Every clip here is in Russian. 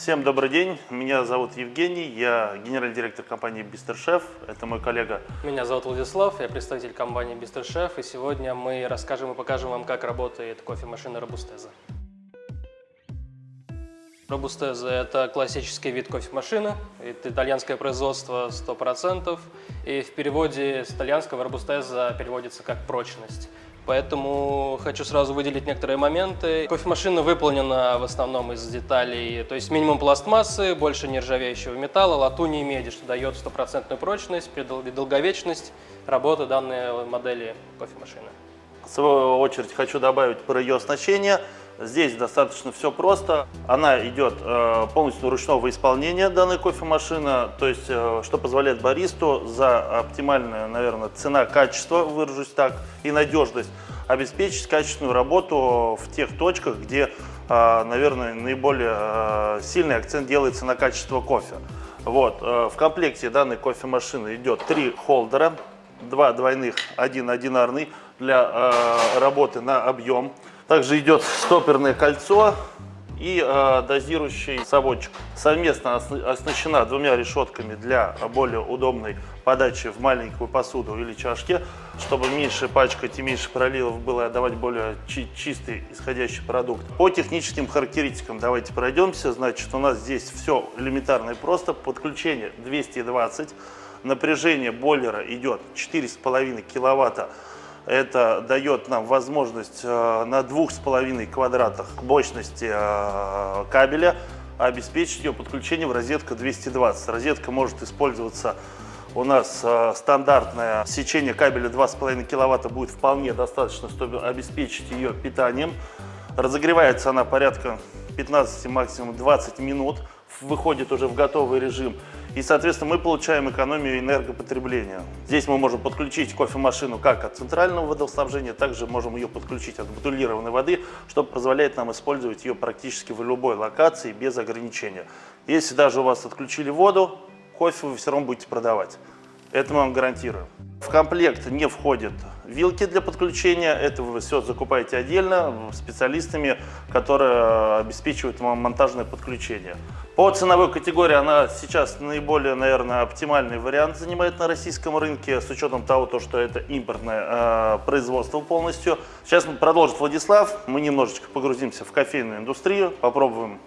Всем добрый день, меня зовут Евгений, я генеральный директор компании Бистершеф, это мой коллега. Меня зовут Владислав, я представитель компании Бистершеф, и сегодня мы расскажем и покажем вам, как работает кофемашина Робустеза. Робустеза – это классический вид кофемашины, это итальянское производство 100%, и в переводе с итальянского Робустеза переводится как «прочность». Поэтому хочу сразу выделить некоторые моменты. Кофемашина выполнена в основном из деталей, то есть минимум пластмассы, больше нержавеющего металла, латуни и меди, что дает стопроцентную прочность и долговечность работы данной модели кофемашины. В свою очередь хочу добавить про ее оснащение. Здесь достаточно все просто. Она идет э, полностью ручного исполнения, данной кофемашина, то есть, э, что позволяет баристу за оптимальная, наверное, цена-качество, выражусь так, и надежность, обеспечить качественную работу в тех точках, где, э, наверное, наиболее сильный акцент делается на качество кофе. Вот, в комплекте данной кофемашины идет три холдера, два двойных, один одинарный для работы на объем. Также идет стоперное кольцо и э, дозирующий соводчик. Совместно оснащена двумя решетками для более удобной подачи в маленькую посуду или чашке, чтобы меньше пачкать и меньше проливов было, отдавать более чи чистый исходящий продукт. По техническим характеристикам давайте пройдемся. Значит, у нас здесь все элементарно и просто. Подключение 220, напряжение бойлера идет 4,5 киловатта это дает нам возможность э, на двух с половиной квадратах мощности э, кабеля обеспечить ее подключение в розетку 220. Розетка может использоваться у нас э, стандартное сечение кабеля 2,5 киловатта будет вполне достаточно, чтобы обеспечить ее питанием. Разогревается она порядка 15, максимум 20 минут, выходит уже в готовый режим. И, соответственно, мы получаем экономию энергопотребления. Здесь мы можем подключить кофемашину как от центрального водоснабжения, также можем ее подключить от бутылированной воды, что позволяет нам использовать ее практически в любой локации без ограничения. Если даже у вас отключили воду, кофе вы все равно будете продавать. Это мы вам гарантируем. В комплект не входят вилки для подключения. Это вы все закупаете отдельно специалистами, которые обеспечивают вам монтажное подключение. По ценовой категории она сейчас наиболее, наверное, оптимальный вариант занимает на российском рынке, с учетом того, то, что это импортное э, производство полностью. Сейчас продолжит Владислав, мы немножечко погрузимся в кофейную индустрию, попробуем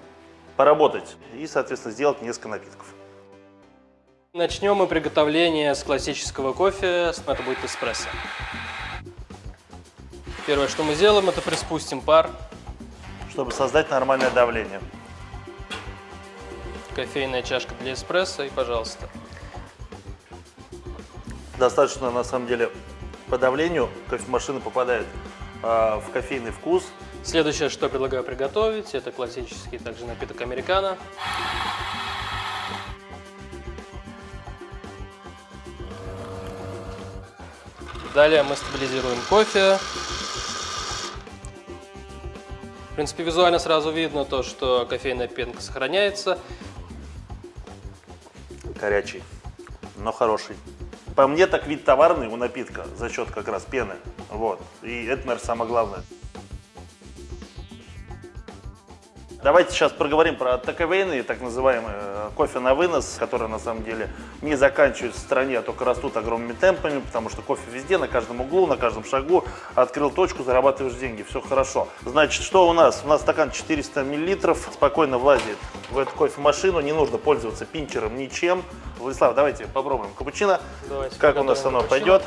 поработать и, соответственно, сделать несколько напитков. Начнем мы приготовление с классического кофе, это будет эспрессо. Первое, что мы сделаем, это приспустим пар. Чтобы создать нормальное давление. Кофейная чашка для эспрессо и пожалуйста. Достаточно, на самом деле, по давлению кофемашина попадает э, в кофейный вкус. Следующее, что предлагаю приготовить, это классический также напиток американо. Далее мы стабилизируем кофе. В принципе, визуально сразу видно то, что кофейная пенка сохраняется. Горячий, но хороший. По мне так вид товарный у напитка за счет как раз пены. Вот. И это, наверное, самое главное. Давайте сейчас проговорим про таковейны, так называемые э, кофе на вынос, которые на самом деле не заканчиваются в стране, а только растут огромными темпами, потому что кофе везде, на каждом углу, на каждом шагу. Открыл точку, зарабатываешь деньги, все хорошо. Значит, что у нас? У нас стакан 400 мл, спокойно влазит в эту кофемашину, не нужно пользоваться пинчером ничем. Владислав, давайте попробуем капучино. Давайте как у нас оно капучино. пойдет.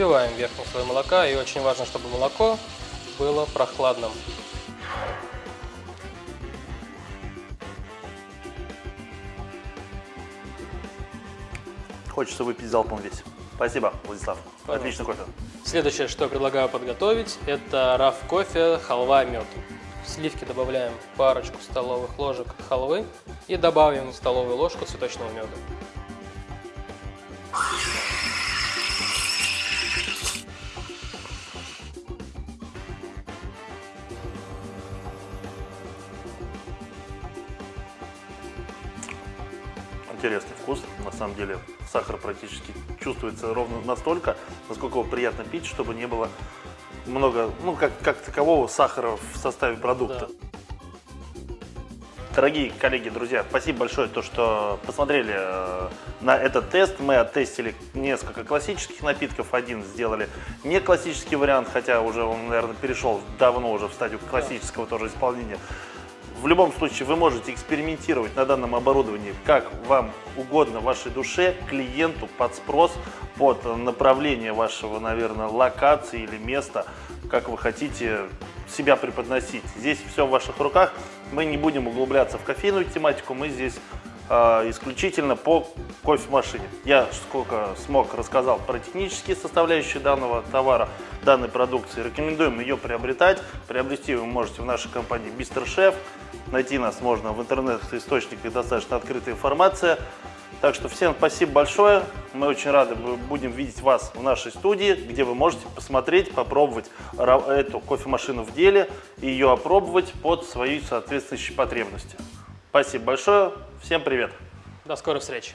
Взбиваем верхний слой молока, и очень важно, чтобы молоко было прохладным. Хочется выпить залпом весь. Спасибо, Владислав. Пожалуйста. Отличный кофе. Следующее, что я предлагаю подготовить, это раф кофе, халва, мед. В сливки добавляем парочку столовых ложек халвы и добавим столовую ложку цветочного меда. Интересный вкус, на самом деле, сахар практически чувствуется ровно настолько, насколько его приятно пить, чтобы не было много, ну, как, как такового сахара в составе продукта. Да. Дорогие коллеги, друзья, спасибо большое, то, что посмотрели э, на этот тест. Мы оттестили несколько классических напитков, один сделали не классический вариант, хотя уже он, наверное, перешел давно уже в стадию классического тоже исполнения. В любом случае, вы можете экспериментировать на данном оборудовании, как вам угодно, вашей душе, клиенту, под спрос, под направление вашего, наверное, локации или места, как вы хотите себя преподносить. Здесь все в ваших руках. Мы не будем углубляться в кофейную тематику, мы здесь исключительно по кофемашине. Я сколько смог рассказал про технические составляющие данного товара, данной продукции. Рекомендуем ее приобретать. Приобрести вы можете в нашей компании Бистер Шеф. Найти нас можно в интернет-источниках, достаточно открытая информация. Так что всем спасибо большое. Мы очень рады будем видеть вас в нашей студии, где вы можете посмотреть, попробовать эту кофемашину в деле и ее опробовать под свои соответствующие потребности. Спасибо большое. Всем привет. До скорых встреч.